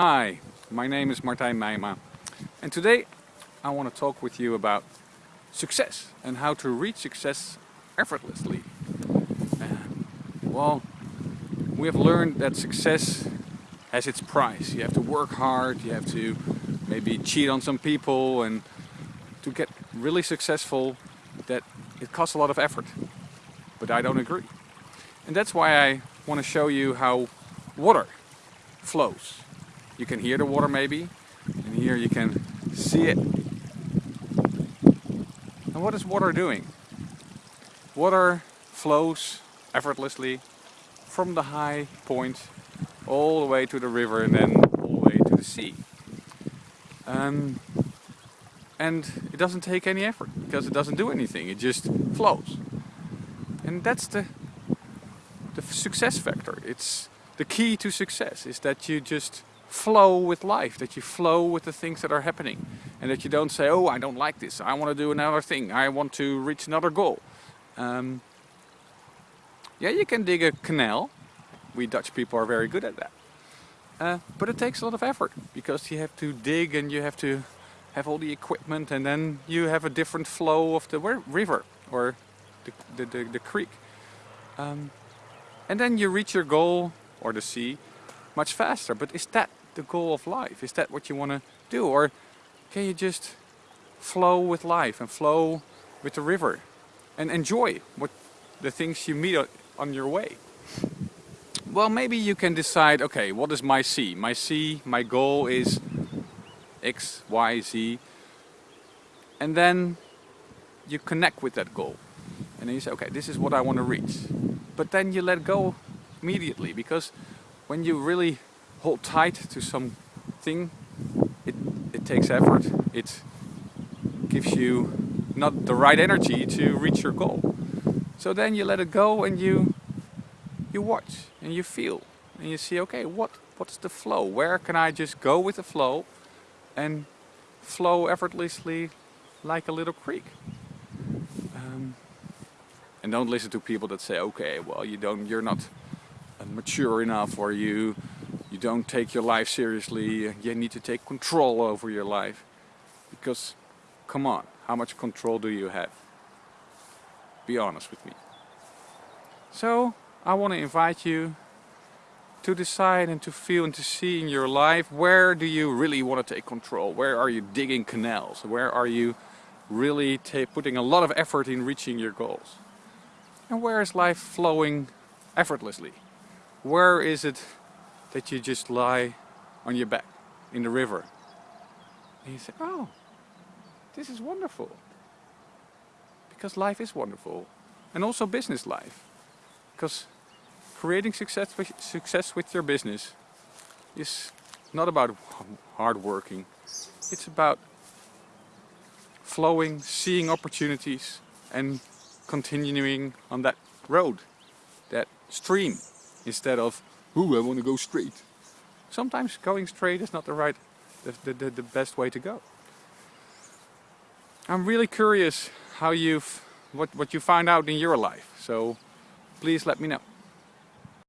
Hi, my name is Martijn Meijma and today I want to talk with you about success and how to reach success effortlessly. Well, we have learned that success has its price. You have to work hard, you have to maybe cheat on some people and to get really successful that it costs a lot of effort. But I don't agree. And that's why I want to show you how water flows you can hear the water maybe, and here you can see it. And what is water doing? Water flows effortlessly from the high point all the way to the river and then all the way to the sea. Um, and it doesn't take any effort because it doesn't do anything, it just flows. And that's the, the success factor. It's the key to success is that you just flow with life, that you flow with the things that are happening. And that you don't say, oh, I don't like this, I want to do another thing, I want to reach another goal. Um, yeah, you can dig a canal. We Dutch people are very good at that. Uh, but it takes a lot of effort because you have to dig and you have to have all the equipment and then you have a different flow of the river or the, the, the, the creek. Um, and then you reach your goal or the sea much faster. But is that the goal of life? Is that what you want to do? Or can you just flow with life and flow with the river and enjoy what the things you meet on your way? Well, maybe you can decide, okay, what is my sea? My sea, my goal is X, Y, Z. And then you connect with that goal. And then you say, okay, this is what I want to reach. But then you let go immediately because when you really hold tight to something, it, it takes effort. It gives you not the right energy to reach your goal. So then you let it go and you you watch and you feel and you see okay what what's the flow where can I just go with the flow and flow effortlessly like a little creek um, and don't listen to people that say okay well you don't you're not mature enough or you you don't take your life seriously, you need to take control over your life. Because, come on, how much control do you have? Be honest with me. So, I want to invite you to decide and to feel and to see in your life where do you really want to take control? Where are you digging canals? Where are you really putting a lot of effort in reaching your goals? And where is life flowing effortlessly? Where is it that you just lie on your back in the river. And you say, oh, this is wonderful. Because life is wonderful. And also business life. Because creating success with, success with your business is not about hard working. It's about flowing, seeing opportunities and continuing on that road, that stream, instead of ooh, I want to go straight. Sometimes going straight is not the right, the, the, the best way to go. I'm really curious how you've, what, what you find out in your life. So please let me know.